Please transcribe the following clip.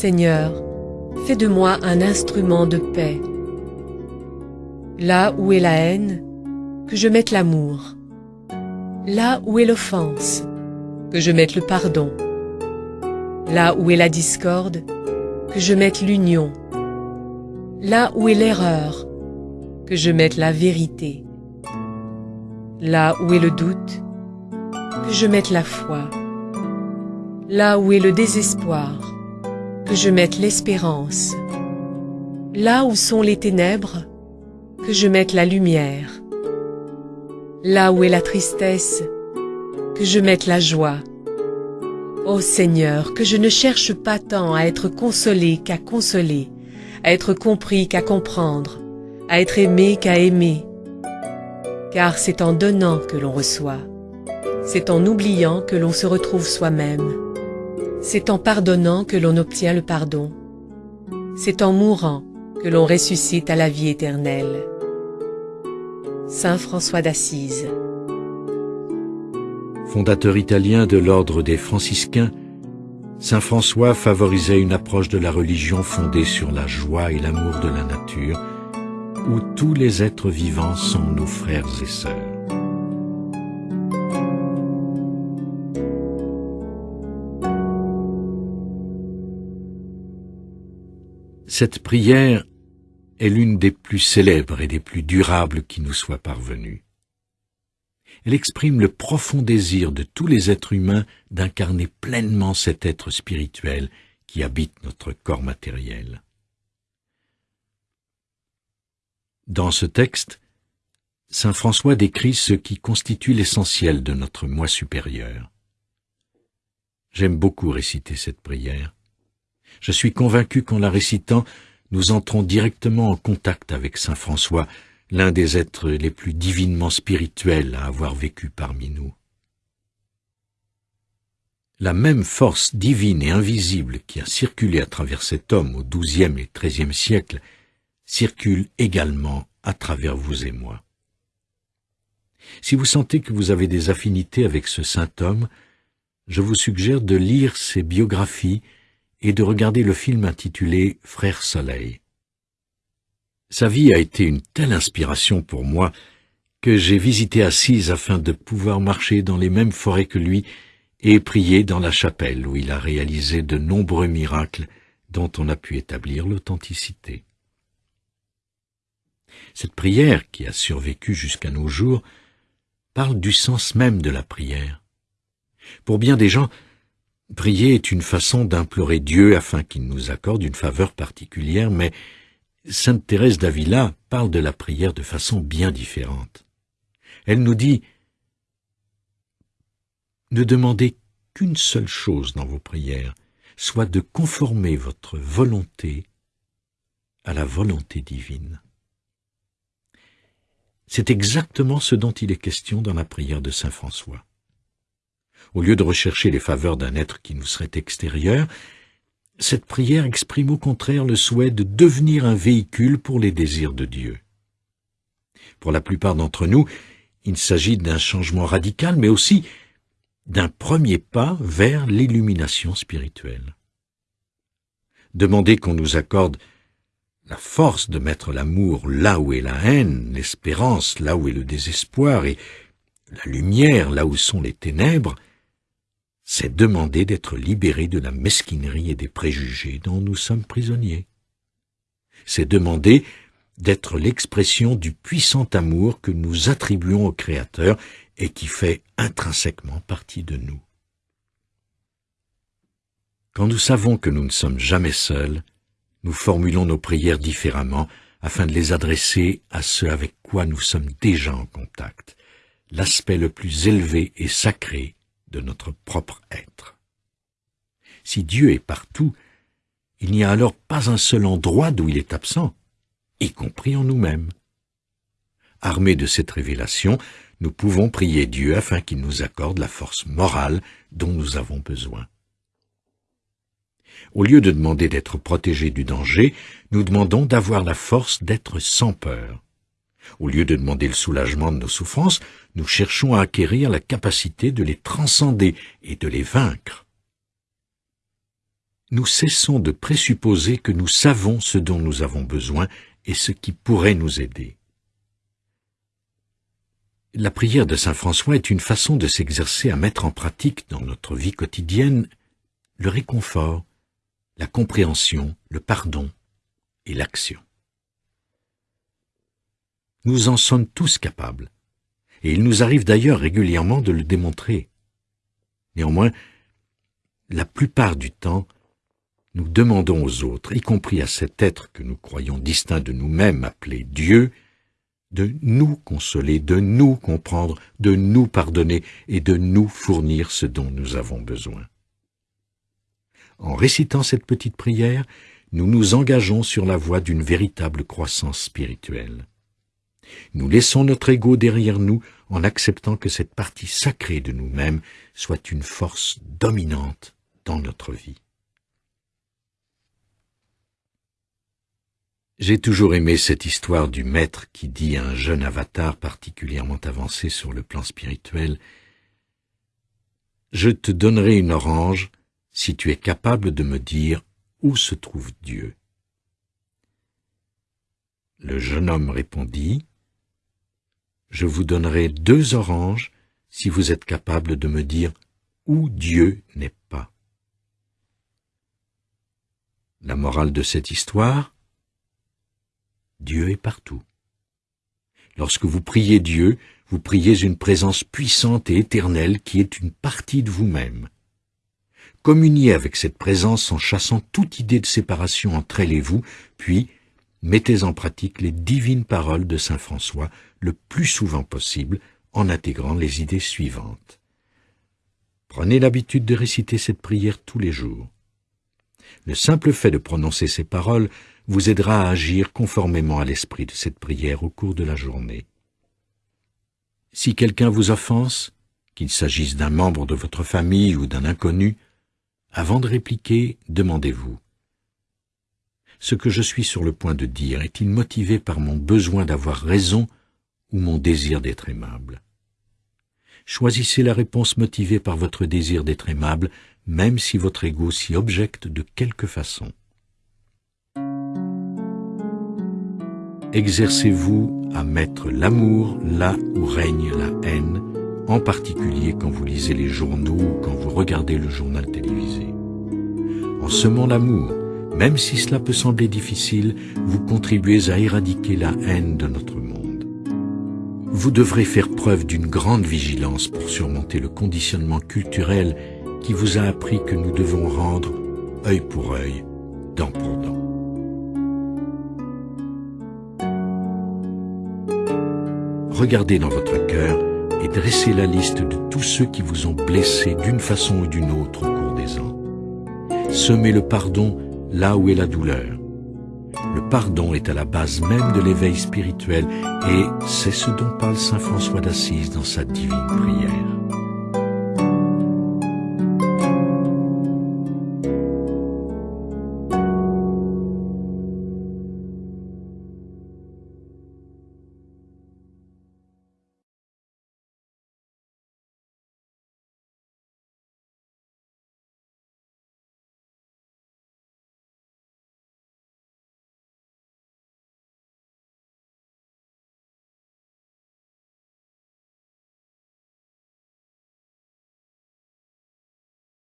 Seigneur, fais de moi un instrument de paix. Là où est la haine, que je mette l'amour. Là où est l'offense, que je mette le pardon. Là où est la discorde, que je mette l'union. Là où est l'erreur, que je mette la vérité. Là où est le doute, que je mette la foi. Là où est le désespoir, que je mette l'espérance. Là où sont les ténèbres, que je mette la lumière. Là où est la tristesse, que je mette la joie. Ô Seigneur, que je ne cherche pas tant à être consolé qu'à consoler, à être compris qu'à comprendre, à être aimé qu'à aimer. Car c'est en donnant que l'on reçoit, c'est en oubliant que l'on se retrouve soi-même, c'est en pardonnant que l'on obtient le pardon, c'est en mourant que l'on ressuscite à la vie éternelle. Saint François d'Assise Fondateur italien de l'ordre des franciscains, Saint François favorisait une approche de la religion fondée sur la joie et l'amour de la nature, où tous les êtres vivants sont nos frères et sœurs. Cette prière est l'une des plus célèbres et des plus durables qui nous soit parvenue. Elle exprime le profond désir de tous les êtres humains d'incarner pleinement cet être spirituel qui habite notre corps matériel. Dans ce texte, Saint François décrit ce qui constitue l'essentiel de notre moi supérieur. J'aime beaucoup réciter cette prière. Je suis convaincu qu'en la récitant, nous entrons directement en contact avec Saint François, l'un des êtres les plus divinement spirituels à avoir vécu parmi nous. La même force divine et invisible qui a circulé à travers cet homme au XIIe et XIIIe siècle circule également à travers vous et moi. Si vous sentez que vous avez des affinités avec ce saint homme, je vous suggère de lire ses biographies et de regarder le film intitulé Frère Soleil. Sa vie a été une telle inspiration pour moi que j'ai visité Assise afin de pouvoir marcher dans les mêmes forêts que lui et prier dans la chapelle où il a réalisé de nombreux miracles dont on a pu établir l'authenticité. Cette prière, qui a survécu jusqu'à nos jours, parle du sens même de la prière. Pour bien des gens, Prier est une façon d'implorer Dieu afin qu'il nous accorde une faveur particulière, mais Sainte Thérèse d'Avila parle de la prière de façon bien différente. Elle nous dit Ne demandez qu'une seule chose dans vos prières, soit de conformer votre volonté à la volonté divine. C'est exactement ce dont il est question dans la prière de Saint François. Au lieu de rechercher les faveurs d'un être qui nous serait extérieur, cette prière exprime au contraire le souhait de devenir un véhicule pour les désirs de Dieu. Pour la plupart d'entre nous, il s'agit d'un changement radical, mais aussi d'un premier pas vers l'illumination spirituelle. Demander qu'on nous accorde la force de mettre l'amour là où est la haine, l'espérance là où est le désespoir, et la lumière là où sont les ténèbres, c'est demander d'être libéré de la mesquinerie et des préjugés dont nous sommes prisonniers. C'est demander d'être l'expression du puissant amour que nous attribuons au Créateur et qui fait intrinsèquement partie de nous. Quand nous savons que nous ne sommes jamais seuls, nous formulons nos prières différemment afin de les adresser à ceux avec quoi nous sommes déjà en contact, l'aspect le plus élevé et sacré de notre propre être. Si Dieu est partout, il n'y a alors pas un seul endroit d'où il est absent, y compris en nous-mêmes. Armés de cette révélation, nous pouvons prier Dieu afin qu'il nous accorde la force morale dont nous avons besoin. Au lieu de demander d'être protégés du danger, nous demandons d'avoir la force d'être sans peur. Au lieu de demander le soulagement de nos souffrances, nous cherchons à acquérir la capacité de les transcender et de les vaincre. Nous cessons de présupposer que nous savons ce dont nous avons besoin et ce qui pourrait nous aider. La prière de Saint François est une façon de s'exercer à mettre en pratique dans notre vie quotidienne le réconfort, la compréhension, le pardon et l'action. Nous en sommes tous capables, et il nous arrive d'ailleurs régulièrement de le démontrer. Néanmoins, la plupart du temps, nous demandons aux autres, y compris à cet être que nous croyons distinct de nous-mêmes, appelé Dieu, de nous consoler, de nous comprendre, de nous pardonner et de nous fournir ce dont nous avons besoin. En récitant cette petite prière, nous nous engageons sur la voie d'une véritable croissance spirituelle. Nous laissons notre ego derrière nous en acceptant que cette partie sacrée de nous-mêmes soit une force dominante dans notre vie. J'ai toujours aimé cette histoire du maître qui dit à un jeune avatar particulièrement avancé sur le plan spirituel Je te donnerai une orange si tu es capable de me dire où se trouve Dieu. Le jeune homme répondit Je vous donnerai deux oranges si vous êtes capable de me dire où Dieu n'est pas. La morale de cette histoire Dieu est partout. Lorsque vous priez Dieu, vous priez une présence puissante et éternelle qui est une partie de vous-même. Communiez avec cette présence en chassant toute idée de séparation entre elle et vous, puis mettez en pratique les divines paroles de Saint François le plus souvent possible en intégrant les idées suivantes. Prenez l'habitude de réciter cette prière tous les jours. Le simple fait de prononcer ces paroles vous aidera à agir conformément à l'esprit de cette prière au cours de la journée. Si quelqu'un vous offense, qu'il s'agisse d'un membre de votre famille ou d'un inconnu, avant de répliquer, demandez-vous Ce que je suis sur le point de dire est-il motivé par mon besoin d'avoir raison ou mon désir d'être aimable Choisissez la réponse motivée par votre désir d'être aimable, même si votre ego s'y objecte de quelque façon. Exercez-vous à mettre l'amour là où règne la haine, en particulier quand vous lisez les journaux ou quand vous regardez le journal télévisé. En semant l'amour, même si cela peut sembler difficile, vous contribuez à éradiquer la haine de notre monde. Vous devrez faire preuve d'une grande vigilance pour surmonter le conditionnement culturel qui vous a appris que nous devons rendre œil pour œil, dent pour dent. regardez dans votre cœur et dressez la liste de tous ceux qui vous ont blessé d'une façon ou d'une autre au cours des ans. Semez le pardon là où est la douleur. Le pardon est à la base même de l'éveil spirituel et c'est ce dont parle Saint François d'Assise dans sa divine prière.